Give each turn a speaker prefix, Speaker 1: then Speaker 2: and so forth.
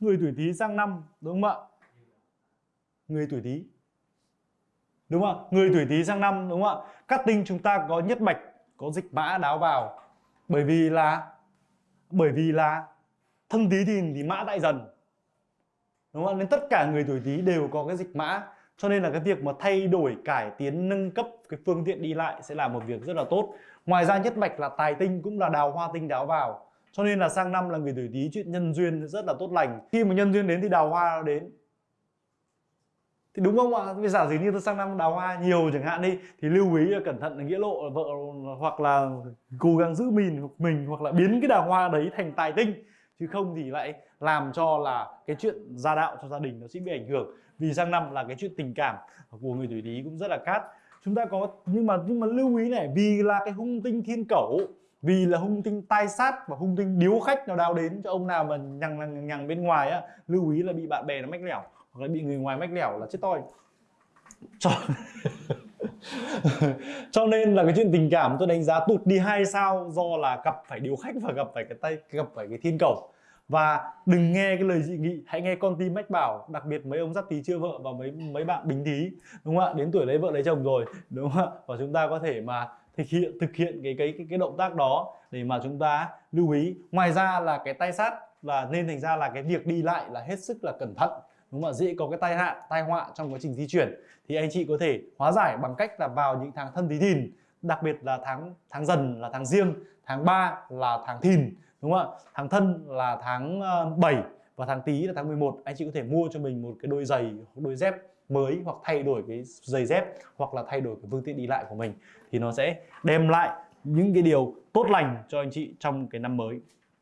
Speaker 1: người tuổi Tý sang năm, đúng không ạ? Người tuổi Tý. Đúng không ạ? Người tuổi Tý sang năm, đúng không ạ? Các tinh chúng ta có nhất bạch có dịch mã đáo vào. Bởi vì là, bởi vì là thân Tý thì thì mã đại dần. Đúng không ạ? Nên tất cả người tuổi Tý đều có cái dịch mã. Cho nên là cái việc mà thay đổi, cải tiến, nâng cấp cái phương tiện đi lại sẽ là một việc rất là tốt. Ngoài ra nhất mạch là tài tinh cũng là đào hoa tinh đáo vào cho nên là sang năm là người tuổi Tý chuyện nhân duyên rất là tốt lành. Khi mà nhân duyên đến thì đào hoa nó đến. Thì đúng không ạ? Bây giờ gì như tôi sang năm đào hoa nhiều chẳng hạn đi, thì lưu ý là cẩn thận là nghĩa lộ vợ hoặc là cố gắng giữ mình mình hoặc là biến cái đào hoa đấy thành tài tinh. Chứ không thì lại làm cho là cái chuyện gia đạo cho gia đình nó sẽ bị ảnh hưởng. Vì sang năm là cái chuyện tình cảm của người tuổi Tý cũng rất là cát chúng ta có, nhưng mà nhưng mà lưu ý này, vì là cái hung tinh thiên cẩu vì là hung tinh tai sát và hung tinh điếu khách nào đào đến cho ông nào mà nhằng nhằng, nhằng bên ngoài á lưu ý là bị bạn bè nó mách lẻo hoặc là bị người ngoài mách lẻo là chết toi. Cho cho nên là cái chuyện tình cảm tôi đánh giá tụt đi hai sao do là gặp phải điếu khách và gặp phải cái tay gặp phải cái thiên cầu. Và đừng nghe cái lời dị nghị hãy nghe con tim mách bảo đặc biệt mấy ông giáp tí chưa vợ và mấy mấy bạn bình tí đúng không ạ? Đến tuổi lấy vợ lấy chồng rồi đúng không ạ? Và chúng ta có thể mà thực hiện thực hiện cái cái cái, cái động tác đó để mà chúng ta lưu ý. Ngoài ra là cái tay sát là nên thành ra là cái việc đi lại là hết sức là cẩn thận đúng không ạ? Dễ có cái tai nạn tai họa trong quá trình di chuyển. Thì anh chị có thể hóa giải bằng cách là vào những tháng thân tí thìn đặc biệt là tháng tháng dần là tháng riêng tháng 3 là tháng thìn đúng không ạ? Tháng thân là tháng ờ, 7 và tháng tý là tháng 11 anh chị có thể mua cho mình một cái đôi giày, đôi dép mới hoặc thay đổi cái giày dép hoặc là thay đổi cái phương tiện đi lại của mình. Thì nó sẽ đem lại những cái điều tốt lành cho anh chị trong cái năm mới.